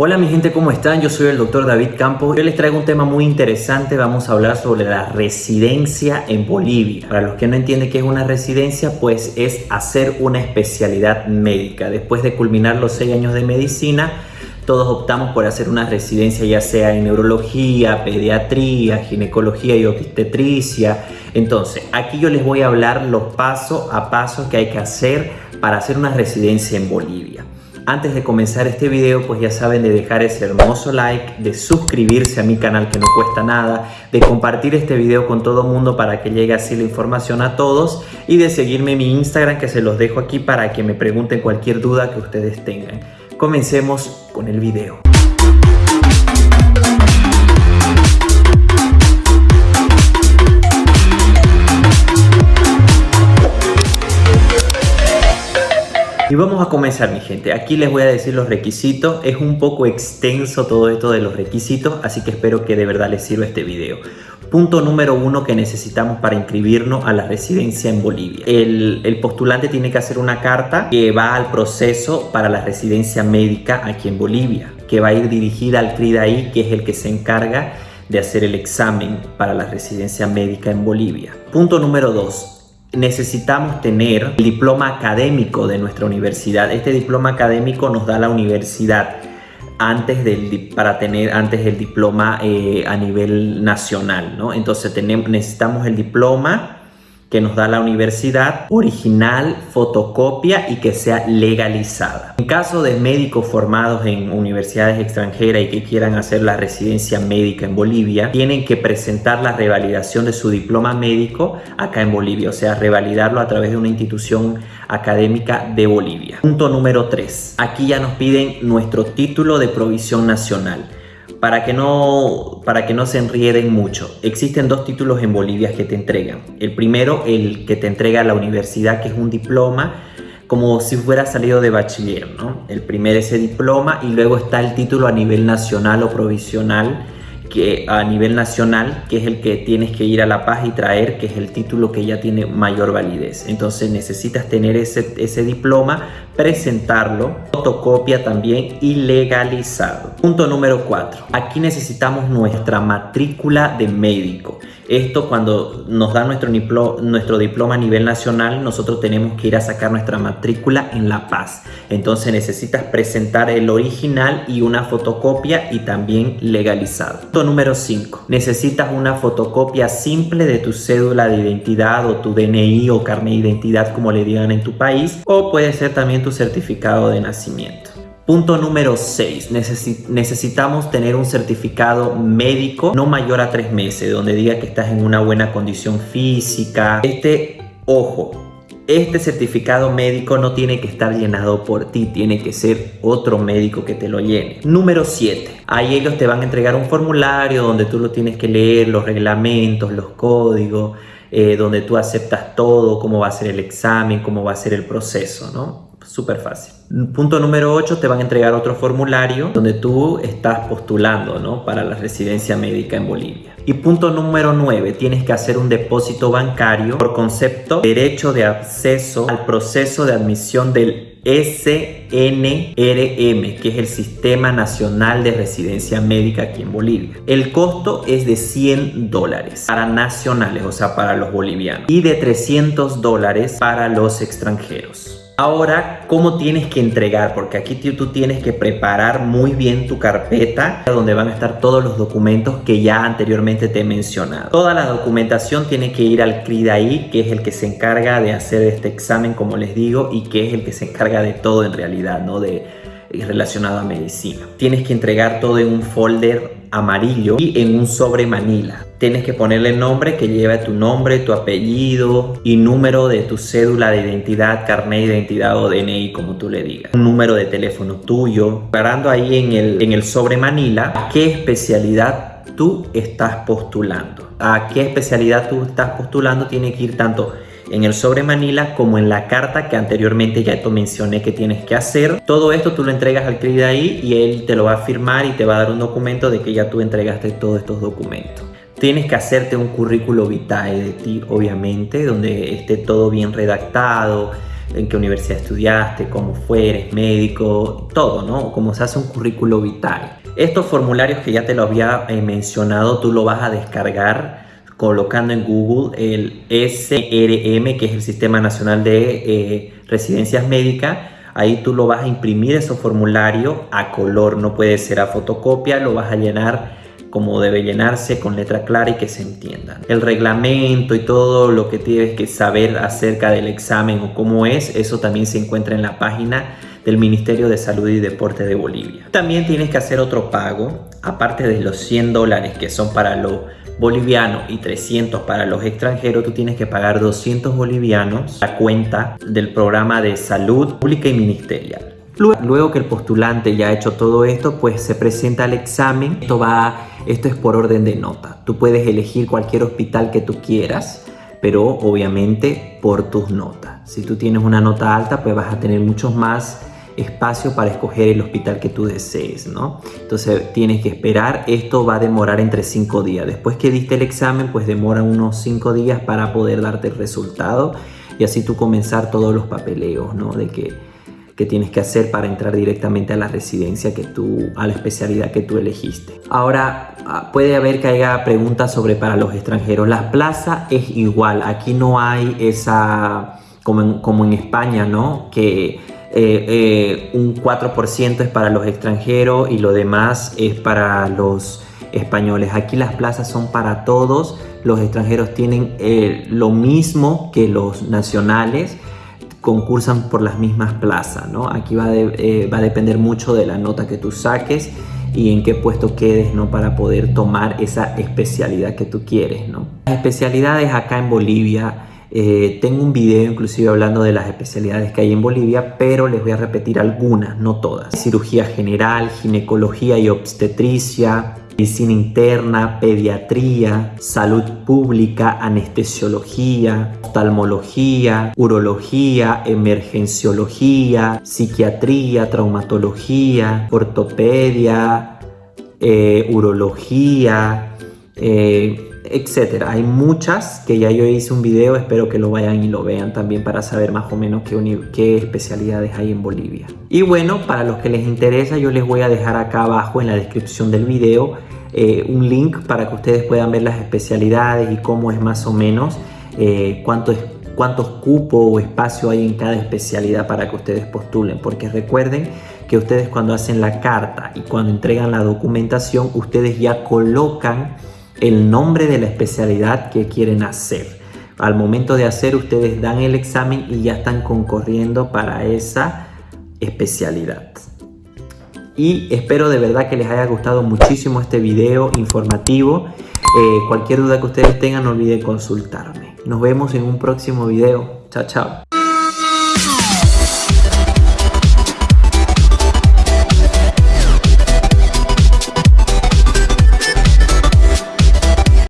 Hola mi gente, ¿cómo están? Yo soy el doctor David Campos. Yo les traigo un tema muy interesante. Vamos a hablar sobre la residencia en Bolivia. Para los que no entienden qué es una residencia, pues es hacer una especialidad médica. Después de culminar los seis años de medicina, todos optamos por hacer una residencia ya sea en neurología, pediatría, ginecología y obstetricia. Entonces, aquí yo les voy a hablar los pasos a pasos que hay que hacer para hacer una residencia en Bolivia. Antes de comenzar este video, pues ya saben de dejar ese hermoso like, de suscribirse a mi canal que no cuesta nada, de compartir este video con todo el mundo para que llegue así la información a todos y de seguirme en mi Instagram que se los dejo aquí para que me pregunten cualquier duda que ustedes tengan. Comencemos con el video. Vamos a comenzar mi gente, aquí les voy a decir los requisitos, es un poco extenso todo esto de los requisitos, así que espero que de verdad les sirva este video. Punto número uno que necesitamos para inscribirnos a la residencia en Bolivia. El, el, postulante tiene que hacer una carta que va al proceso para la residencia médica aquí en Bolivia, que va a ir dirigida al CRIDAI, que es el que se encarga de hacer el examen para la residencia médica en Bolivia. Punto número dos necesitamos tener el diploma académico de nuestra universidad. Este diploma académico nos da la universidad antes del, para tener antes el diploma eh, a nivel nacional, ¿no? Entonces tenemos, necesitamos el diploma que nos da la universidad, original, fotocopia y que sea legalizada. En caso de médicos formados en universidades extranjeras y que quieran hacer la residencia médica en Bolivia, tienen que presentar la revalidación de su diploma médico acá en Bolivia, o sea, revalidarlo a través de una institución académica de Bolivia. Punto número 3. Aquí ya nos piden nuestro título de provisión nacional para que no, para que no se enrieden mucho. Existen dos títulos en Bolivia que te entregan. El primero, el que te entrega la universidad, que es un diploma, como si fuera salido de bachiller, ¿no? El primer ese diploma y luego está el título a nivel nacional o provisional, que a nivel nacional, que es el que tienes que ir a la paz y traer, que es el título que ya tiene mayor validez. Entonces necesitas tener ese, ese diploma, presentarlo, fotocopia también y legalizado. Punto número 4. Aquí necesitamos nuestra matrícula de médico. Esto cuando nos da nuestro, nuestro diploma a nivel nacional, nosotros tenemos que ir a sacar nuestra matrícula en La Paz. Entonces necesitas presentar el original y una fotocopia y también legalizado. Punto número 5. Necesitas una fotocopia simple de tu cédula de identidad o tu DNI o carnet de identidad como le digan en tu país o puede ser también tu certificado de nacimiento. Punto número 6. necesitamos tener un certificado médico no mayor a tres meses, donde diga que estás en una buena condición física. Este, ojo, este certificado médico no tiene que estar llenado por ti, tiene que ser otro médico que te lo llene. Número 7. Ahí ellos te van a entregar un formulario donde tú lo tienes que leer, los reglamentos, los códigos, eh, donde tú aceptas todo, cómo va a ser el examen, cómo va a ser el proceso, ¿no? Súper fácil. Punto número 8, te van a entregar otro formulario donde tú estás postulando ¿no? para la residencia médica en Bolivia. Y punto número 9, tienes que hacer un depósito bancario por concepto derecho de acceso al proceso de admisión del SNRM, que es el Sistema Nacional de Residencia Médica aquí en Bolivia. El costo es de 100 dólares para nacionales, o sea, para los bolivianos, y de 300 dólares para los extranjeros. Ahora, ¿cómo tienes que entregar? Porque aquí tú tienes que preparar muy bien tu carpeta donde van a estar todos los documentos que ya anteriormente te he mencionado. Toda la documentación tiene que ir al CRIDAI, que es el que se encarga de hacer este examen, como les digo, y que es el que se encarga de todo en realidad, ¿no? De, relacionado a medicina. Tienes que entregar todo en un folder amarillo y en un sobre manila. Tienes que ponerle el nombre que lleva tu nombre, tu apellido y número de tu cédula de identidad, carnet de identidad o DNI, como tú le digas. Un número de teléfono tuyo. Parando ahí en el, en el sobre manila, ¿a qué especialidad tú estás postulando? ¿A qué especialidad tú estás postulando? Tiene que ir tanto en el sobre Manila como en la carta que anteriormente ya te mencioné que tienes que hacer. Todo esto tú lo entregas al CRID ahí y él te lo va a firmar y te va a dar un documento de que ya tú entregaste todos estos documentos. Tienes que hacerte un currículo vitae de ti, obviamente, donde esté todo bien redactado, en qué universidad estudiaste, cómo fue, eres médico, todo, ¿no? Cómo se hace un currículo vital. Estos formularios que ya te lo había eh, mencionado, tú lo vas a descargar colocando en Google el SRM, que es el Sistema Nacional de eh, Residencias Médicas. Ahí tú lo vas a imprimir ese formulario a color, no puede ser a fotocopia, lo vas a llenar como debe llenarse con letra clara y que se entienda. El reglamento y todo lo que tienes que saber acerca del examen o cómo es, eso también se encuentra en la página del Ministerio de Salud y Deporte de Bolivia. También tienes que hacer otro pago, aparte de los 100 dólares que son para los bolivianos y 300 para los extranjeros, tú tienes que pagar 200 bolivianos a cuenta del programa de salud pública y ministerial. Luego que el postulante ya ha hecho todo esto, pues se presenta al examen. Esto, va, esto es por orden de nota. Tú puedes elegir cualquier hospital que tú quieras, pero obviamente por tus notas. Si tú tienes una nota alta, pues vas a tener muchos más espacio para escoger el hospital que tú desees, ¿no? Entonces tienes que esperar, esto va a demorar entre 5 días. Después que diste el examen, pues demora unos 5 días para poder darte el resultado y así tú comenzar todos los papeleos, ¿no? De que, que tienes que hacer para entrar directamente a la residencia que tú, a la especialidad que tú elegiste. Ahora, ah, puede haber que haya preguntas sobre para los extranjeros. La plaza es igual, aquí no hay esa, como en, como en España, ¿no? Que eh, eh, un 4% es para los extranjeros y lo demás es para los españoles. Aquí las plazas son para todos, los extranjeros tienen eh, lo mismo que los nacionales, concursan por las mismas plazas, ¿no? Aquí va, va a depender mucho de la nota que tú saques y en qué puesto quedes, ¿no? Para poder tomar esa especialidad que tú quieres, ¿no? Las especialidades acá en Bolivia eh, tengo un video inclusive hablando de las especialidades que hay en Bolivia, pero les voy a repetir algunas, no todas. Cirugía general, ginecología y obstetricia, medicina interna, pediatría, salud pública, anestesiología, oftalmología, urología, emergenciología, psiquiatría, traumatología, ortopedia, eh, urología, eh, etcétera. Hay muchas que ya yo hice un video, espero que lo vayan y lo vean también para saber más o menos qué, especialidades hay en Bolivia. Y bueno, para los que les interesa, yo les voy a dejar acá abajo en la descripción del video eh, un link para que ustedes puedan ver las especialidades y cómo es más o menos, eh, cuánto es cuántos cupos o espacio hay en cada especialidad para que ustedes postulen, porque recuerden que ustedes cuando hacen la carta y cuando entregan la documentación, ustedes ya colocan el nombre de la especialidad que quieren hacer. Al momento de hacer ustedes dan el examen y ya están concorriendo para esa especialidad. Y espero de verdad que les haya gustado muchísimo este video informativo. Eh, cualquier duda que ustedes tengan no olviden consultarme. Nos vemos en un próximo video. Chao, chao.